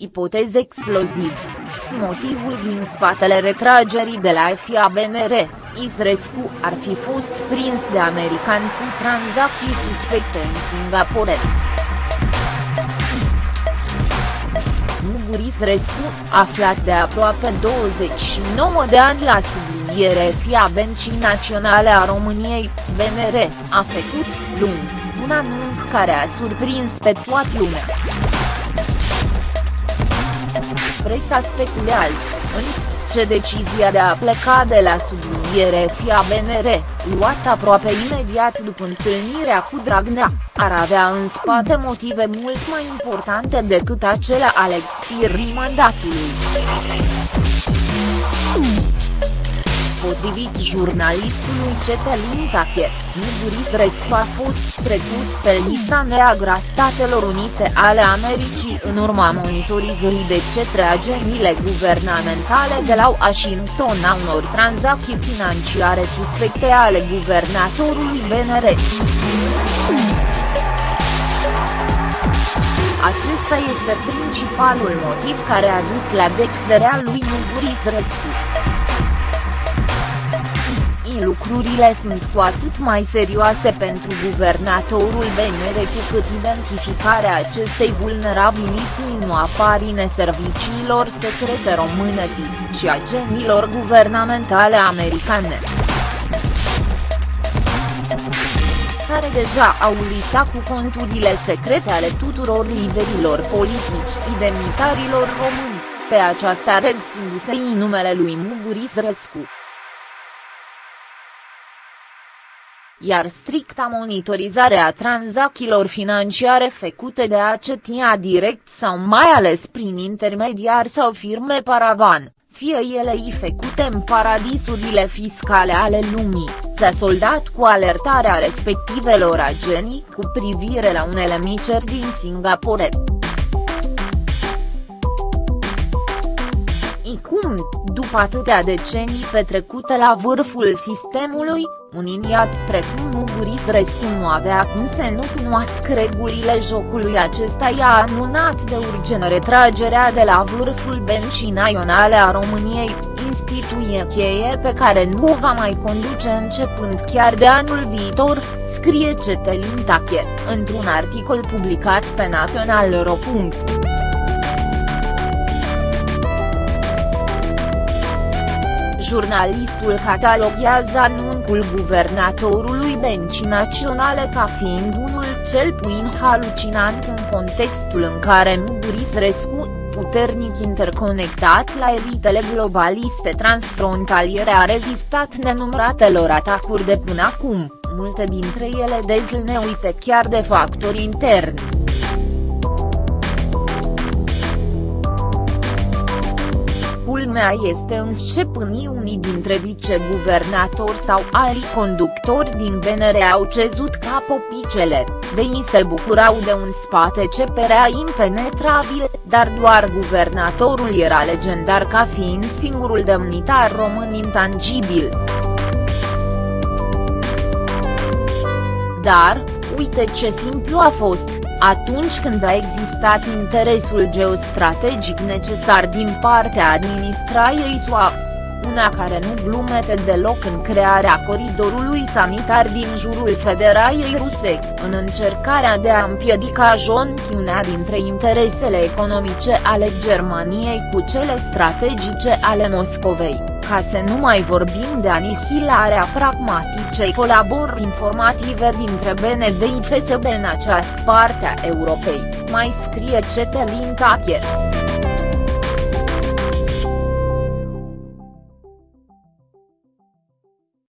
ipotez exploziv. Motivul din spatele retragerii de la FIA BNR, Isrescu ar fi fost prins de american cu tranzacții suspecte în Singapore. Muguris Rescu, aflat de aproape 29 de ani la subliniere FIA Bencii Naționale a României, BNR, a făcut, luni, un anunț care a surprins pe toată lumea. Presa speculează, însă, ce decizia de a pleca de la subliniere FIA BNR, luată aproape imediat după întâlnirea cu Dragnea, ar avea în spate motive mult mai importante decât acelea ale expirii mandatului. Potrivit jurnalistului Cetelin Tache, Muguris Rescu a fost trecut pe lista neagră a Statelor Unite ale Americii în urma monitorizării de cetre agențiile guvernamentale de la Washington a unor tranzacții financiare suspecte ale guvernatorului BNR. Acesta este principalul motiv care a dus la decderea lui Muguris Rescu lucrurile sunt cu atât mai serioase pentru guvernatorul BNR cu cât identificarea acestei vulnerabilități nu apar în serviciilor secrete române ci agenilor guvernamentale americane care deja au listat cu conturile secrete ale tuturor liderilor politici și demnitarilor români, pe aceasta regăsindu-se în numele lui Muguris Rescu. Iar stricta monitorizare a tranzacțiilor financiare făcute de acetia direct sau mai ales prin intermediari sau firme paravan, fie ele i făcute în paradisurile fiscale ale lumii, s-a soldat cu alertarea respectivelor agenii cu privire la unele miceri din Singapore. Cum, după atâtea decenii petrecute la vârful sistemului, un iniat precum Muguris Rescu nu avea cum să nu cunoască regulile jocului acesta i-a anunțat de urgent retragerea de la vârful bencii naționale a României, instituție cheie pe care nu o va mai conduce începând chiar de anul viitor, scrie Cetelin Tache, într-un articol publicat pe național.ro. Jurnalistul cataloghează anunțul guvernatorului Bencii Naționale ca fiind unul cel puțin halucinant în contextul în care Muguris Rescu, puternic interconectat la elitele globaliste transfrontaliere a rezistat nenumăratelor atacuri de până acum, multe dintre ele dezlneuite chiar de factori interni. Culmea este însă până unii dintre viceguvernatori sau alți conductori din VNR au cezut ca popicele, de ei se bucurau de un spate ce părea impenetrabil, dar doar guvernatorul era legendar ca fiind singurul demnitar român intangibil. Dar, uite ce simplu a fost, atunci când a existat interesul geostrategic necesar din partea administrației SUA, una care nu glumete deloc în crearea coridorului sanitar din jurul Federației Ruse, în încercarea de a împiedica jonchiunea dintre interesele economice ale Germaniei cu cele strategice ale Moscovei ca să nu mai vorbim de anihilarea pragmaticei colaborări informative dintre BND și FSB în această parte a Europei, mai scrie Cetelin Tache.